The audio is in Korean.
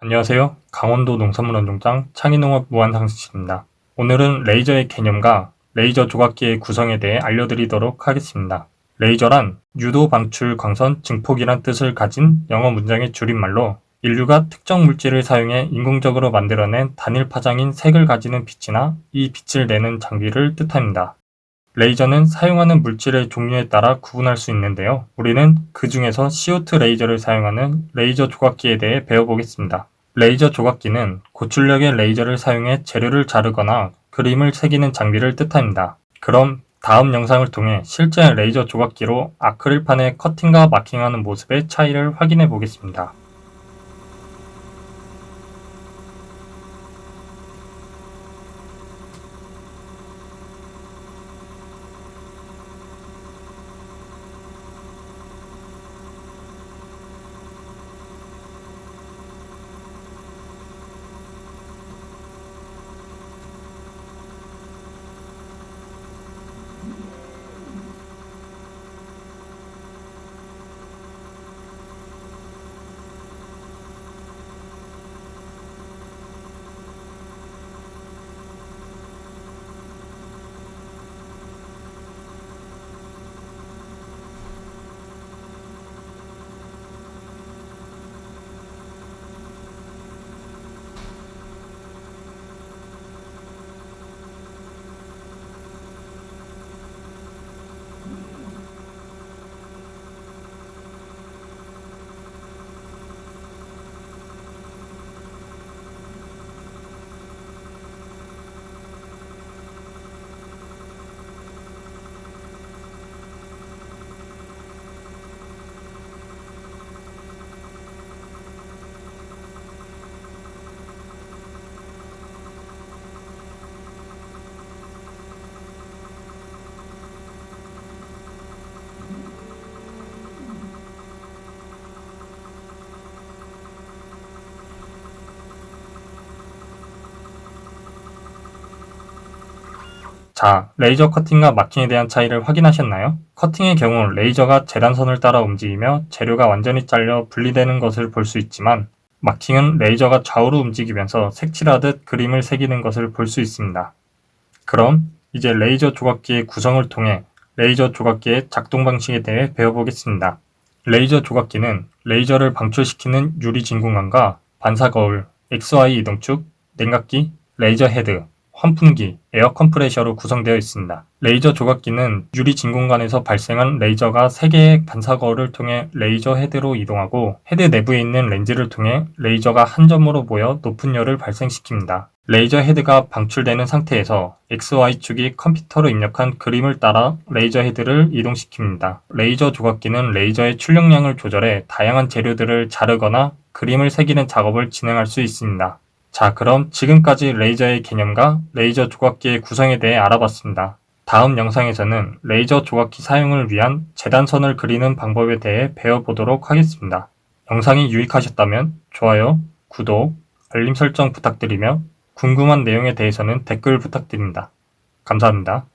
안녕하세요. 강원도 농산물원종장 창의농업 무한상상실입니다. 오늘은 레이저의 개념과 레이저 조각기의 구성에 대해 알려드리도록 하겠습니다. 레이저란 유도 방출 광선 증폭이란 뜻을 가진 영어 문장의 줄임말로 인류가 특정 물질을 사용해 인공적으로 만들어낸 단일 파장인 색을 가지는 빛이나 이 빛을 내는 장비를 뜻합니다. 레이저는 사용하는 물질의 종류에 따라 구분할 수 있는데요. 우리는 그 중에서 CO2 레이저를 사용하는 레이저 조각기에 대해 배워보겠습니다. 레이저 조각기는 고출력의 레이저를 사용해 재료를 자르거나 그림을 새기는 장비를 뜻합니다. 그럼 다음 영상을 통해 실제 레이저 조각기로 아크릴판에 커팅과 마킹하는 모습의 차이를 확인해 보겠습니다. 자, 레이저 커팅과 마킹에 대한 차이를 확인하셨나요? 커팅의 경우 레이저가 재단선을 따라 움직이며 재료가 완전히 잘려 분리되는 것을 볼 수 있지만 마킹은 레이저가 좌우로 움직이면서 색칠하듯 그림을 새기는 것을 볼 수 있습니다. 그럼 이제 레이저 조각기의 구성을 통해 레이저 조각기의 작동 방식에 대해 배워보겠습니다. 레이저 조각기는 레이저를 방출시키는 유리 진공관과 반사 거울, XY 이동축, 냉각기, 레이저 헤드, 환풍기, 에어 컴프레셔로 구성되어 있습니다. 레이저 조각기는 유리 진공관에서 발생한 레이저가 3개의 반사거울을 통해 레이저 헤드로 이동하고 헤드 내부에 있는 렌즈를 통해 레이저가 한 점으로 모여 높은 열을 발생시킵니다. 레이저 헤드가 방출되는 상태에서 XY축이 컴퓨터로 입력한 그림을 따라 레이저 헤드를 이동시킵니다. 레이저 조각기는 레이저의 출력량을 조절해 다양한 재료들을 자르거나 그림을 새기는 작업을 진행할 수 있습니다. 자 그럼 지금까지 레이저의 개념과 레이저 조각기의 구성에 대해 알아봤습니다. 다음 영상에서는 레이저 조각기 사용을 위한 재단선을 그리는 방법에 대해 배워보도록 하겠습니다. 영상이 유익하셨다면 좋아요, 구독, 알림 설정 부탁드리며 궁금한 내용에 대해서는 댓글 부탁드립니다. 감사합니다.